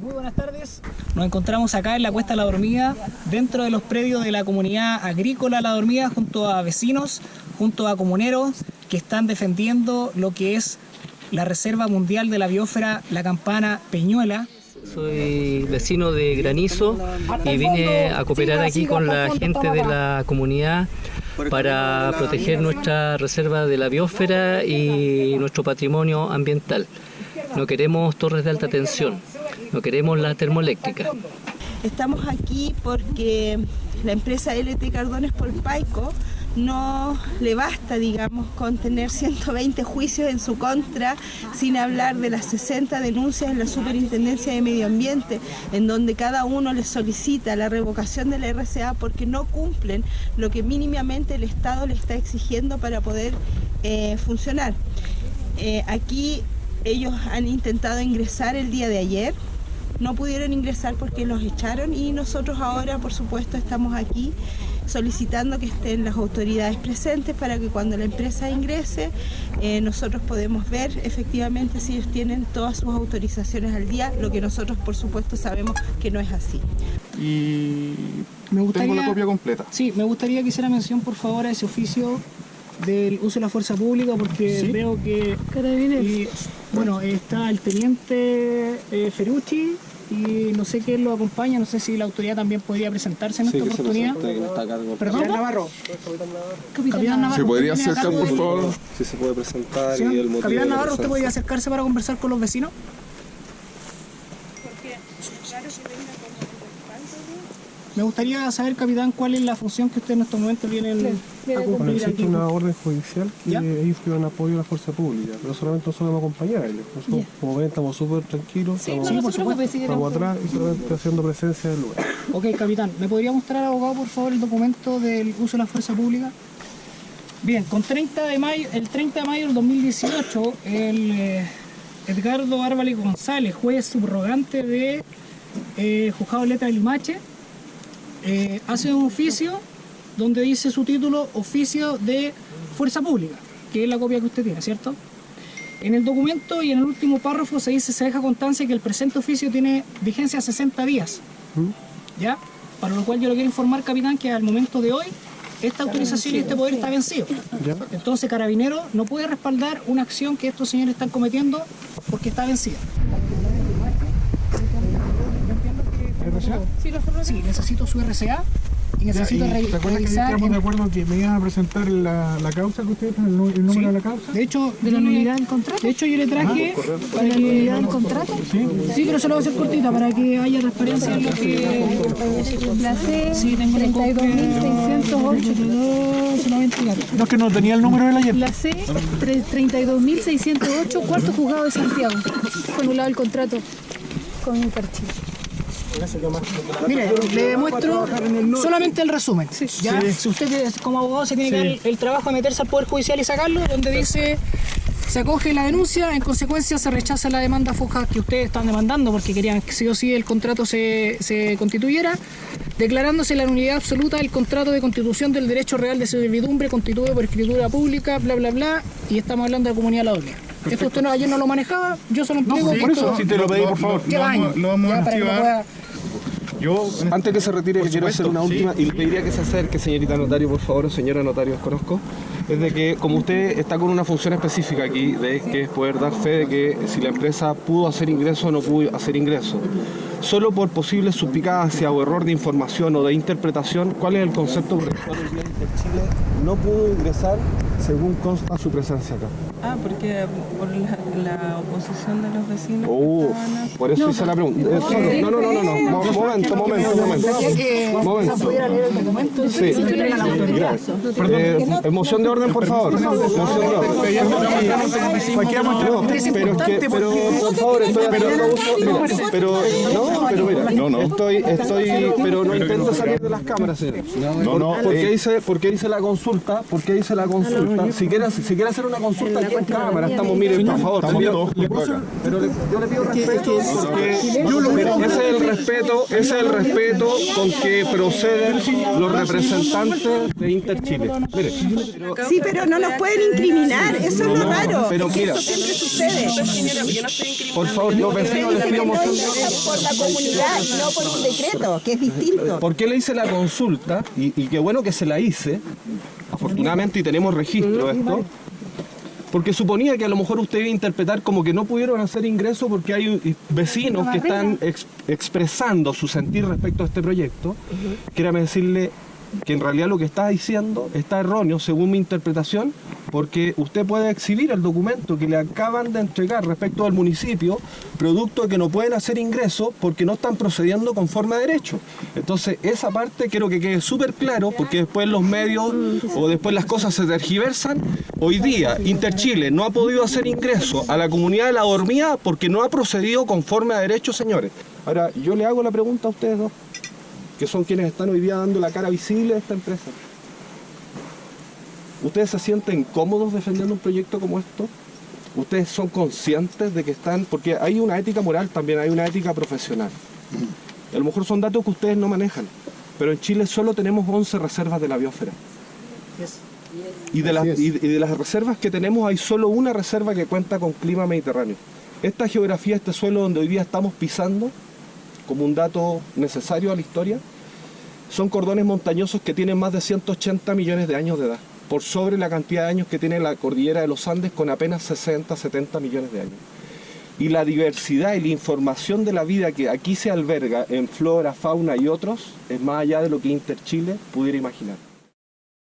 Muy buenas tardes. Nos encontramos acá en la Cuesta La Dormida, dentro de los predios de la comunidad agrícola La Dormida, junto a vecinos, junto a comuneros que están defendiendo lo que es la Reserva Mundial de la Biosfera La Campana Peñuela. Soy vecino de Granizo y vine a cooperar aquí con la gente de la comunidad para proteger nuestra reserva de la biosfera y nuestro patrimonio ambiental. No queremos torres de alta tensión, no queremos la termoeléctrica. Estamos aquí porque la empresa LT Cardones Polpaico no le basta, digamos, con tener 120 juicios en su contra, sin hablar de las 60 denuncias en la Superintendencia de Medio Ambiente, en donde cada uno les solicita la revocación de la RCA porque no cumplen lo que mínimamente el Estado le está exigiendo para poder eh, funcionar. Eh, aquí ellos han intentado ingresar el día de ayer, no pudieron ingresar porque los echaron y nosotros ahora, por supuesto, estamos aquí solicitando que estén las autoridades presentes para que cuando la empresa ingrese eh, nosotros podemos ver efectivamente si ellos tienen todas sus autorizaciones al día, lo que nosotros por supuesto sabemos que no es así. Y Me gustaría, tengo la copia completa. Sí, me gustaría que hiciera mención por favor a ese oficio del uso de la fuerza pública porque Sí. veo que y, bueno está el teniente eh, Ferrucci y no sé quién lo acompaña, no sé si la autoridad también podría presentarse en esta oportunidad. Perdón, Navarro. Capitán Navarro. ¿Se podría ¿usted tiene acercar, por favor? Si se puede presentar Señor y el motivo Capitán Navarro, ¿usted podría acercarse para conversar con los vecinos? Me gustaría saber, capitán, cuál es la función que usted en estos momentos vienen a Bueno, cumplir existe aquí. una orden judicial que ¿Ya? ellos pidieron apoyo a la fuerza pública, pero solamente nosotros vamos a acompañar a ellos. Nosotros, como ven, estamos súper tranquilos, estamos, Sí, por supuesto. estamos atrás y solamente haciendo presencia del lugar. Ok, capitán, ¿me podría mostrar, abogado, por favor, el documento del uso de la fuerza pública? Bien, con 30 de mayo, el 30 de mayo del 2018, el eh, Edgardo Árvale González, juez subrogante de eh, Juzgado de Letra de Limache, eh, hace un oficio donde dice su título Oficio de Fuerza Pública, que es la copia que usted tiene, ¿cierto? En el documento y en el último párrafo se dice, se deja constancia que el presente oficio tiene vigencia 60 días. ¿Ya? Para lo cual yo le quiero informar, capitán, que al momento de hoy esta autorización y este poder está vencido. Entonces, Carabinero no puede respaldar una acción que estos señores están cometiendo porque está vencida. Sí, necesito su RCA y necesito re- ¿Te acuerdas que revisar... estábamos en- de acuerdo que me iban a presentar la, la causa que ustedes, el, el número Sí. de la causa? De hecho, de la nulidad del contrato. De hecho, yo le traje para que nulidad del contrato. Sí, pero se lo voy a hacer cortita para que haya transparencia en lo que. La C Sí, tengo la copia. 32.608. Se lo voy a entregar. No, es que no tenía el número de la ayer. La C 32.608, cuarto juzgado de Santiago. Fue anulado el contrato con Interchile. Mire, le demuestro solamente el resumen. ¿ya? Si usted es- como abogado se tiene que dar el, el trabajo de meterse al Poder Judicial y sacarlo, donde dice se acoge la denuncia, en consecuencia se rechaza la demanda foja que ustedes están demandando porque querían que sí o sí el contrato se, se constituyera, declarándose la nulidad absoluta del contrato de constitución del derecho real de servidumbre constituido por escritura pública, bla, bla, bla, y estamos hablando de comunidad la Dormida. Esto usted no, ayer no lo manejaba, yo se lo entrego. por eso, si te lo pedí, por favor. Lleva años, Lo vamos ya, a que lo archivar. Yo, Antes que se retire, quiero hacer una sí. última y le pediría que se acerque, señorita notario, por favor, o señora notario, os conozco. Es de que, como usted está con una función específica aquí, de que es poder dar fe de que si la empresa pudo hacer ingreso o no pudo hacer ingreso, solo por posible suspicacia o error de información o de interpretación, ¿cuál es el concepto por el cual el día Chile no pudo ingresar según consta su presencia acá? Ah, porque por la, la oposición de los vecinos. Oh, a- por eso hice la pregunta. Eh, solo- no, no, no, no, no, Mo- momento, momento, momento. Momento. Sí, gracias. Eh, moción de orden, por favor. Moción de orden. No, pero es que, pero por favor, estoy haciendo uso. Mira, pero, no, pero mira, No, no. estoy, estoy, pero no intento salir de las cámaras, señor. No, no, ¿Por qué eh. hice, por qué hice la consulta? ¿Por qué hice la consulta? Si quiere, si quiere hacer una consulta, cámara, estamos, miren, por favor, Estamos le- pero yo le pido respeto porque ese es el respeto, ese es el respeto con que proceden los representantes de Interchile. Mire, Sí, pero no nos pueden incriminar, eso es lo raro. pero mira, Eso siempre sucede. Yo por favor, los vecinos les pido moción por la comunidad no por un decreto, que es distinto. ¿Por qué le hice la consulta? Y, y qué bueno que se la hice, afortunadamente y tenemos registro de esto, porque suponía que a lo mejor usted iba a interpretar como que no pudieron hacer ingreso porque hay vecinos que están ex- expresando su sentir respecto a este proyecto. Quérame decirle que en realidad lo que está diciendo está erróneo según mi interpretación, porque usted puede exhibir el documento que le acaban de entregar respecto al municipio, producto de que no pueden hacer ingreso porque no están procediendo conforme a derecho. Entonces, esa parte quiero que quede súper claro, porque después los medios o después las cosas se tergiversan. Hoy día, Interchile no ha podido hacer ingreso a la comunidad de la dormida porque no ha procedido conforme a derecho, señores. Ahora, yo le hago la pregunta a ustedes dos que son quienes están hoy día dando la cara visible a esta empresa. ¿Ustedes se sienten cómodos defendiendo un proyecto como esto? ¿Ustedes son conscientes de que están...? Porque hay una ética moral también, hay una ética profesional. A lo mejor son datos que ustedes no manejan, pero en Chile solo tenemos 11 reservas de la biosfera. Y de, las, y de reservas que tenemos hay solo una reserva que cuenta con clima mediterráneo. Esta geografía, este suelo donde hoy día estamos pisando, como un dato necesario a la historia, son cordones montañosos que tienen más de 180 millones de años de edad, por sobre la cantidad de años que tiene la cordillera de los Andes con apenas 60, 70 millones de años. Y la diversidad y la información de la vida que aquí se alberga en flora, fauna y otros es más allá de lo que Interchile pudiera imaginar.